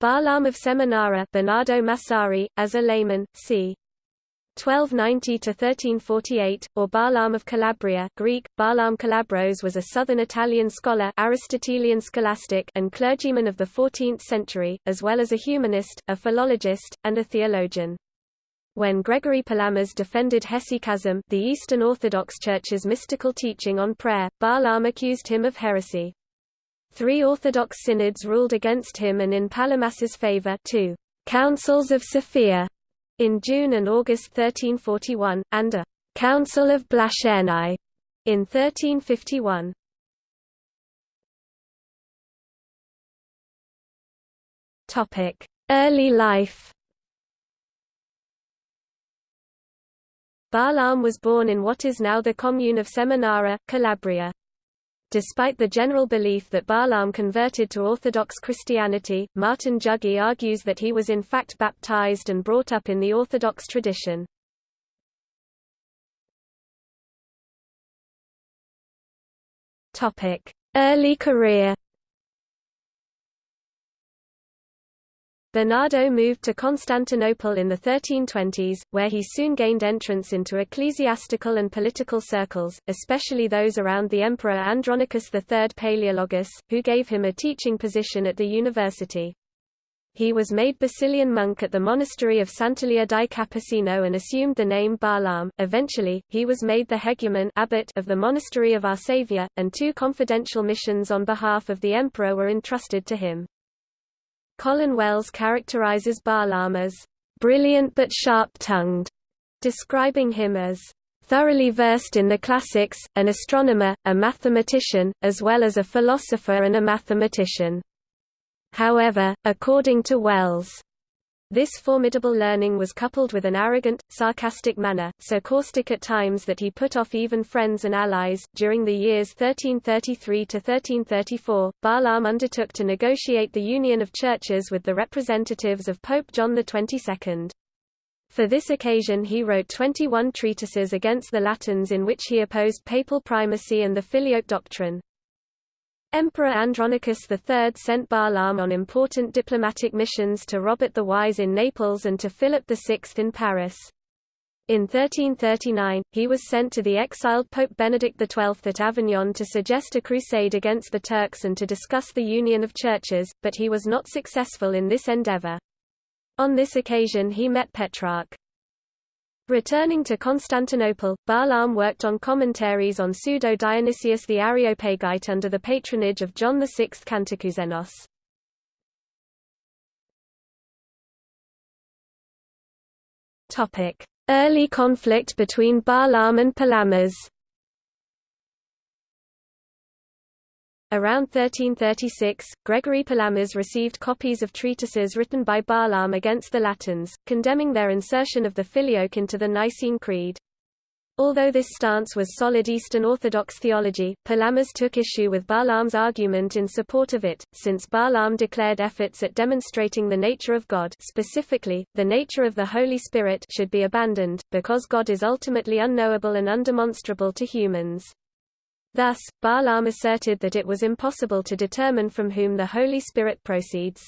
Barlaam of Seminara Bernardo Massari, as a layman, c. 1290–1348, or Barlaam of Calabria Greek, Barlaam Calabros was a southern Italian scholar Aristotelian scholastic and clergyman of the 14th century, as well as a humanist, a philologist, and a theologian. When Gregory Palamas defended Hesychasm the Eastern Orthodox Church's mystical teaching on prayer, Barlaam accused him of heresy. Three Orthodox synods ruled against him and in Palamas's favor two Councils of Sophia in June and August 1341, and a Council of Blachernae in 1351. Topic: Early life. Barlaam was born in what is now the commune of Seminara, Calabria. Despite the general belief that Barlaam converted to Orthodox Christianity, Martin Jugie argues that he was in fact baptized and brought up in the Orthodox tradition. Early career Bernardo moved to Constantinople in the 1320s, where he soon gained entrance into ecclesiastical and political circles, especially those around the Emperor Andronicus III Palaeologus, who gave him a teaching position at the university. He was made Basilian monk at the monastery of Sant'Elia di Capasino and assumed the name Barlaam. Eventually, he was made the hegumen abbot of the monastery of Our Saviour, and two confidential missions on behalf of the emperor were entrusted to him. Colin Wells characterizes Barlaam as brilliant but sharp-tongued, describing him as thoroughly versed in the classics, an astronomer, a mathematician, as well as a philosopher and a mathematician. However, according to Wells, this formidable learning was coupled with an arrogant, sarcastic manner, so caustic at times that he put off even friends and allies. During the years 1333 to 1334, Barlaam undertook to negotiate the union of churches with the representatives of Pope John XXII. For this occasion he wrote 21 treatises against the Latins in which he opposed papal primacy and the filioque doctrine. Emperor Andronicus III sent Barlaam on important diplomatic missions to Robert the Wise in Naples and to Philip VI in Paris. In 1339, he was sent to the exiled Pope Benedict XII at Avignon to suggest a crusade against the Turks and to discuss the union of churches, but he was not successful in this endeavor. On this occasion he met Petrarch. Returning to Constantinople, Barlaam worked on commentaries on Pseudo-Dionysius the Areopagite under the patronage of John VI Cantacuzénos. Early conflict between Barlaam and Palamas Around 1336, Gregory Palamas received copies of treatises written by Barlaam against the Latins, condemning their insertion of the Filioque into the Nicene Creed. Although this stance was solid Eastern Orthodox theology, Palamas took issue with Barlaam's argument in support of it, since Barlaam declared efforts at demonstrating the nature of God specifically, the nature of the Holy Spirit should be abandoned, because God is ultimately unknowable and undemonstrable to humans. Thus, Barlaam asserted that it was impossible to determine from whom the Holy Spirit proceeds.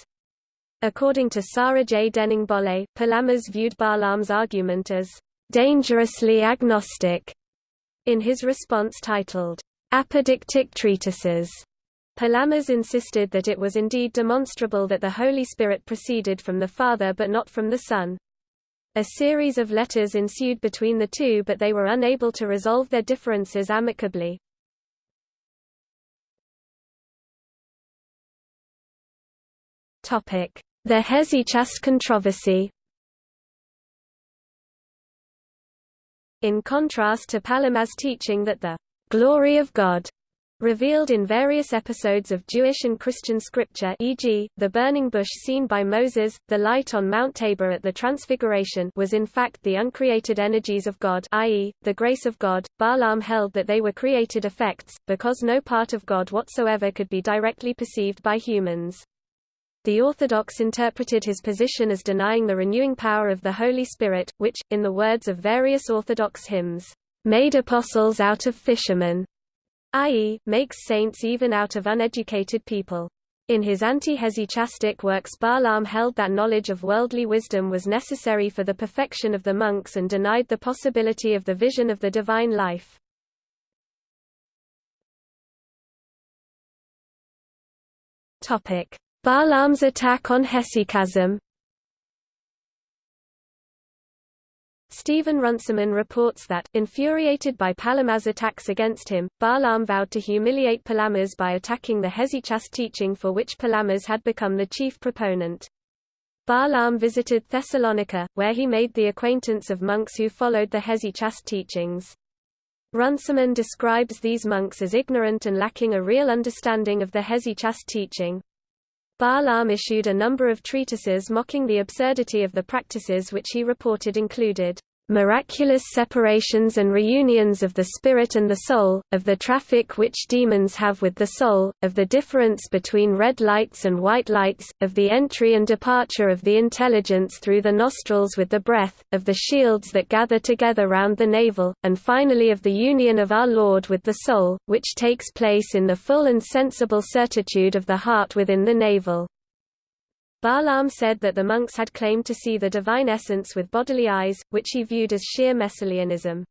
According to Sarah J. Denning Bolle, Palamas viewed Barlaam's argument as dangerously agnostic. In his response titled, Apodictic Treatises, Palamas insisted that it was indeed demonstrable that the Holy Spirit proceeded from the Father but not from the Son. A series of letters ensued between the two but they were unable to resolve their differences amicably. The Hesychast controversy In contrast to Palamas' teaching that the glory of God revealed in various episodes of Jewish and Christian scripture e.g., the burning bush seen by Moses, the light on Mount Tabor at the Transfiguration was in fact the uncreated energies of God i.e., the grace of God. Barlaam held that they were created effects, because no part of God whatsoever could be directly perceived by humans. The Orthodox interpreted his position as denying the renewing power of the Holy Spirit, which, in the words of various Orthodox hymns, made apostles out of fishermen, i.e., makes saints even out of uneducated people. In his anti-hesychastic works Barlaam held that knowledge of worldly wisdom was necessary for the perfection of the monks and denied the possibility of the vision of the divine life. Barlaam's attack on hesychasm Stephen Runciman reports that, infuriated by Palama's attacks against him, Barlaam vowed to humiliate Palamas by attacking the Hesychast teaching for which Palamas had become the chief proponent. Barlaam visited Thessalonica, where he made the acquaintance of monks who followed the Hesychast teachings. Runciman describes these monks as ignorant and lacking a real understanding of the Hesychast teaching. Barlaam issued a number of treatises mocking the absurdity of the practices which he reported included miraculous separations and reunions of the spirit and the soul, of the traffic which demons have with the soul, of the difference between red lights and white lights, of the entry and departure of the intelligence through the nostrils with the breath, of the shields that gather together round the navel, and finally of the union of our Lord with the soul, which takes place in the full and sensible certitude of the heart within the navel. Barlaam said that the monks had claimed to see the divine essence with bodily eyes, which he viewed as sheer Messalianism.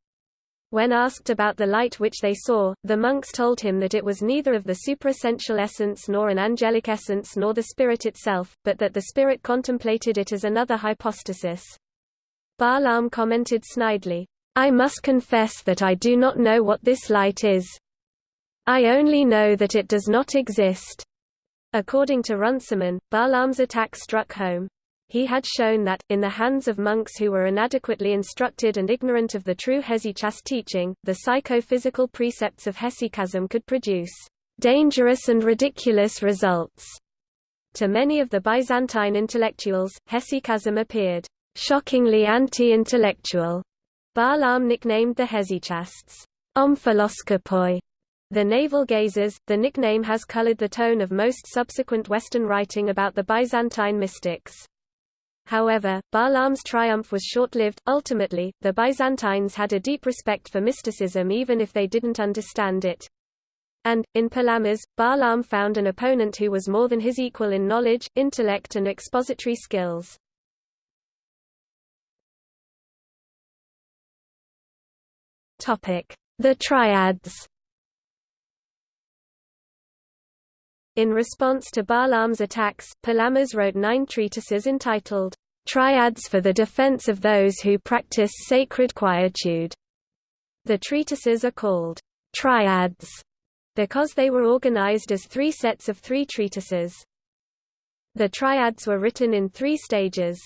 When asked about the light which they saw, the monks told him that it was neither of the superessential essence nor an angelic essence nor the spirit itself, but that the spirit contemplated it as another hypostasis. Barlaam commented snidely, I must confess that I do not know what this light is. I only know that it does not exist. According to Runciman, Barlaam's attack struck home. He had shown that, in the hands of monks who were inadequately instructed and ignorant of the true hesychast teaching, the psychophysical precepts of hesychasm could produce dangerous and ridiculous results. To many of the Byzantine intellectuals, hesychasm appeared shockingly anti-intellectual. Barlaam nicknamed the hesychasts omphalos the navel gazers, the nickname has colored the tone of most subsequent Western writing about the Byzantine mystics. However, Barlaam's triumph was short-lived. Ultimately, the Byzantines had a deep respect for mysticism even if they didn't understand it. And, in Palamas, Barlaam found an opponent who was more than his equal in knowledge, intellect and expository skills. The Triads In response to Barlaam's attacks, Palamas wrote nine treatises entitled, Triads for the Defense of Those Who Practice Sacred Quietude. The treatises are called triads because they were organized as three sets of three treatises. The triads were written in three stages.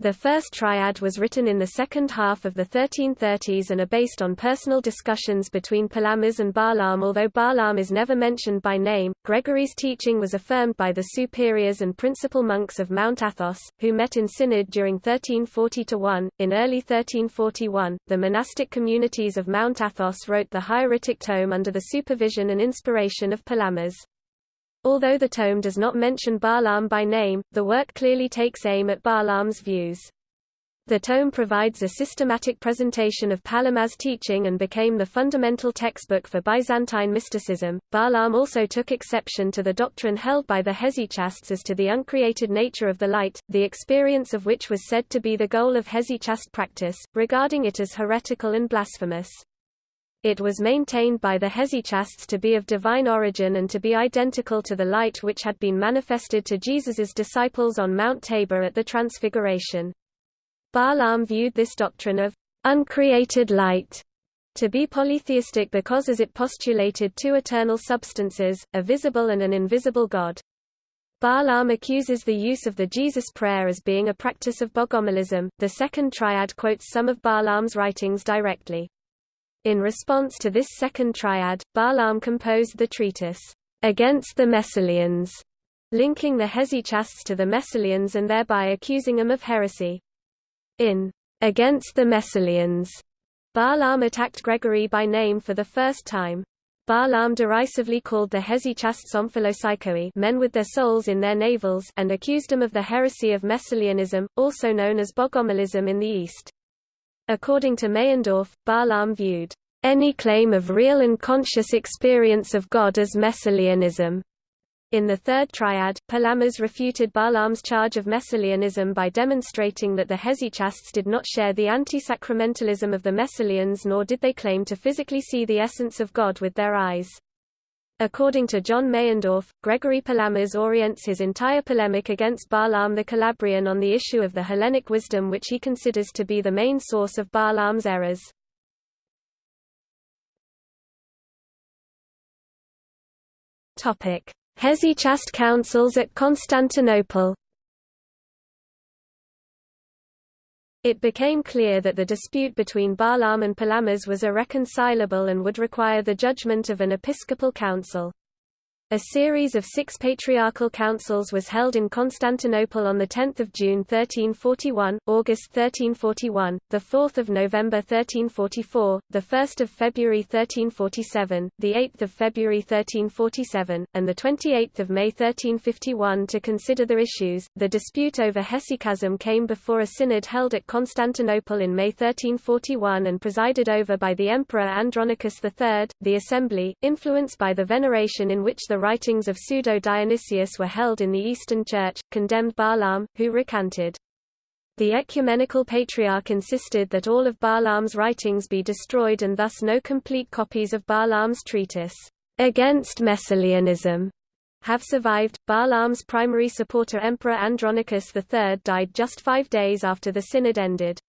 The first triad was written in the second half of the 1330s and are based on personal discussions between Palamas and Barlaam although Barlaam is never mentioned by name. Gregory's teaching was affirmed by the superiors and principal monks of Mount Athos, who met in synod during 1340-1. In early 1341, the monastic communities of Mount Athos wrote the hagioritic tome under the supervision and inspiration of Palamas. Although the tome does not mention Barlaam by name, the work clearly takes aim at Barlaam's views. The tome provides a systematic presentation of Palama's teaching and became the fundamental textbook for Byzantine mysticism. Barlaam also took exception to the doctrine held by the Hesychasts as to the uncreated nature of the light, the experience of which was said to be the goal of Hesychast practice, regarding it as heretical and blasphemous. It was maintained by the Hesychasts to be of divine origin and to be identical to the light which had been manifested to Jesus's disciples on Mount Tabor at the Transfiguration. Barlaam viewed this doctrine of uncreated light to be polytheistic because as it postulated two eternal substances, a visible and an invisible God. Barlaam accuses the use of the Jesus prayer as being a practice of bogomilism. The second triad quotes some of Barlaam's writings directly. In response to this second triad, Barlaam composed the treatise, Against the Messalians, linking the Hesychasts to the Messalians and thereby accusing them of heresy. In Against the Messalians, Barlaam attacked Gregory by name for the first time. Barlaam derisively called the Hesychasts omphalopsychoi men with their souls in their navels and accused them of the heresy of Messalianism, also known as Bogomilism in the East. According to Meyendorff, Barlaam viewed any claim of real and conscious experience of God as Messalianism. In the third triad, Palamas refuted Barlaam's charge of Messalianism by demonstrating that the Hesychasts did not share the anti-sacramentalism of the Messalians nor did they claim to physically see the essence of God with their eyes. According to John Meyendorff, Gregory Palamas orients his entire polemic against Barlaam the Calabrian on the issue of the Hellenic wisdom which he considers to be the main source of Barlaam's errors. Hesychast councils at Constantinople It became clear that the dispute between Barlaam and Palamas was irreconcilable and would require the judgment of an episcopal council. A series of six patriarchal councils was held in Constantinople on 10 June 1341, August 1341, 4 November 1344, 1 February 1347, 8 February 1347, and 28 May 1351 to consider the issues. The dispute over hesychasm came before a synod held at Constantinople in May 1341 and presided over by the Emperor Andronicus III. The assembly, influenced by the veneration in which the writings of Pseudo-Dionysius were held in the Eastern Church, condemned Barlaam, who recanted. The ecumenical patriarch insisted that all of Barlaam's writings be destroyed and thus no complete copies of Barlaam's treatise, Against Messalianism, have survived. Barlaam's primary supporter Emperor Andronicus III died just five days after the synod ended.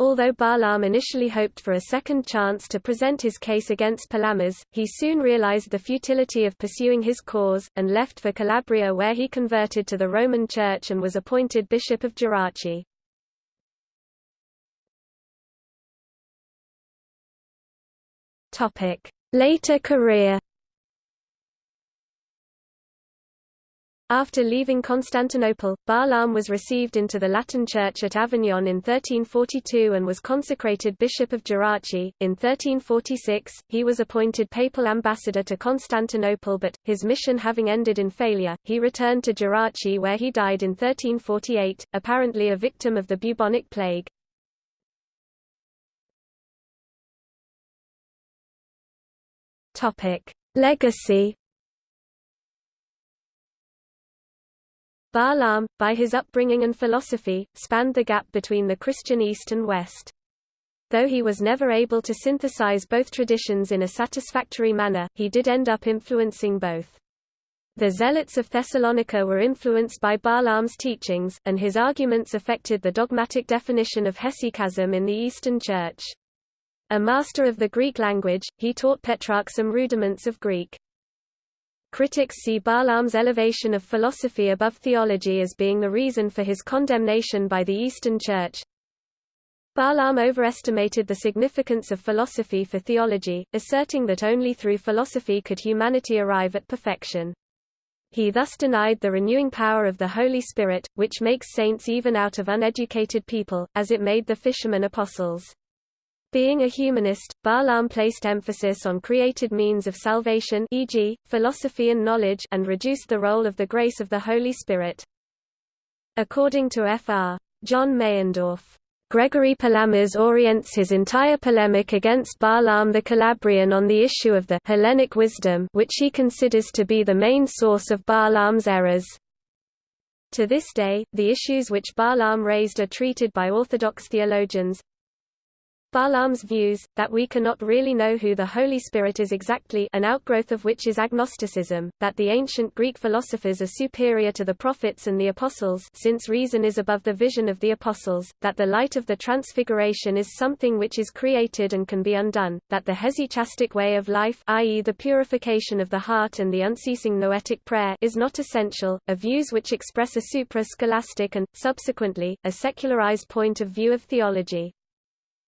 Although Barlaam initially hoped for a second chance to present his case against Palamas, he soon realized the futility of pursuing his cause, and left for Calabria where he converted to the Roman Church and was appointed Bishop of Gerace. Later career After leaving Constantinople, Barlaam was received into the Latin Church at Avignon in 1342 and was consecrated Bishop of Gerace. In 1346, he was appointed papal ambassador to Constantinople but, his mission having ended in failure, he returned to Gerace where he died in 1348, apparently a victim of the bubonic plague. Legacy Barlaam, by his upbringing and philosophy, spanned the gap between the Christian East and West. Though he was never able to synthesize both traditions in a satisfactory manner, he did end up influencing both. The Zealots of Thessalonica were influenced by Barlaam's teachings, and his arguments affected the dogmatic definition of hesychasm in the Eastern Church. A master of the Greek language, he taught Petrarch some rudiments of Greek. Critics see Barlaam's elevation of philosophy above theology as being the reason for his condemnation by the Eastern Church. Barlaam overestimated the significance of philosophy for theology, asserting that only through philosophy could humanity arrive at perfection. He thus denied the renewing power of the Holy Spirit, which makes saints even out of uneducated people, as it made the fishermen apostles. Being a humanist, Barlaam placed emphasis on created means of salvation e.g., philosophy and knowledge and reduced the role of the grace of the Holy Spirit. According to Fr. John Meyendorff, Gregory Palamas orients his entire polemic against Barlaam the Calabrian on the issue of the Hellenic wisdom which he considers to be the main source of Barlaam's errors. To this day, the issues which Barlaam raised are treated by Orthodox theologians, Barlaam's views, that we cannot really know who the Holy Spirit is exactly an outgrowth of which is agnosticism, that the ancient Greek philosophers are superior to the prophets and the apostles since reason is above the vision of the apostles, that the light of the transfiguration is something which is created and can be undone, that the hesychastic way of life i.e. the purification of the heart and the unceasing noetic prayer is not essential, are views which express a supra-scholastic and, subsequently, a secularized point of view of theology.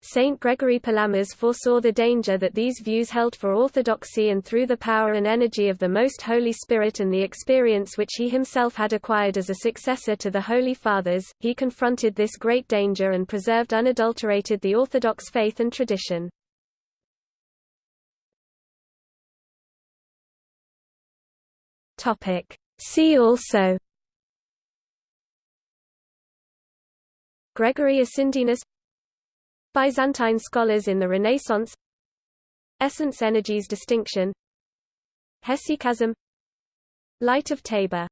Saint Gregory Palamas foresaw the danger that these views held for orthodoxy and through the power and energy of the Most Holy Spirit and the experience which he himself had acquired as a successor to the Holy Fathers, he confronted this great danger and preserved unadulterated the Orthodox faith and tradition. See also Gregory Akindynos Byzantine scholars in the Renaissance Essence energies distinction Hesychasm Light of Tabor